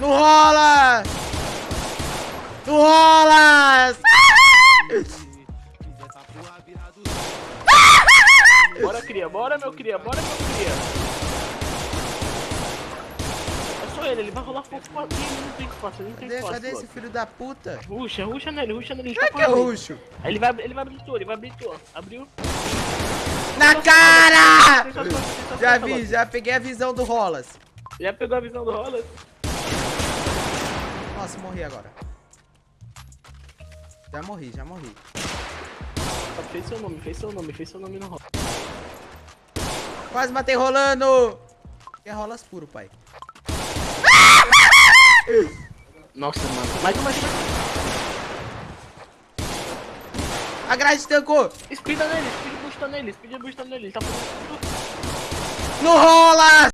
No rola! No rola! Bora, cria, bora, meu cria, bora, meu cria. É só ele, ele vai rolar fogo pra ele, não tem espaço, ele não tem Cadê, espaço. cadê esse filho da puta? Ruxa, ruxa nele, ruxa nele, ele Como é tá que é ruxo? Ele vai, ele vai abrir tua, ele vai abrir tua. Abriu. Na cara! Já vi, já peguei a visão do Rolas. Já pegou a visão do rola? Nossa, morri agora. Já morri, já morri. Fez seu nome, fez seu nome, fez seu nome no rola. Quase matei rolando! É rolas puro, pai. Nossa, mano. Mais um, mais um. A grade tancou! Speeda nele, speed busta nele, speed busta nele. Ele tá. No rola!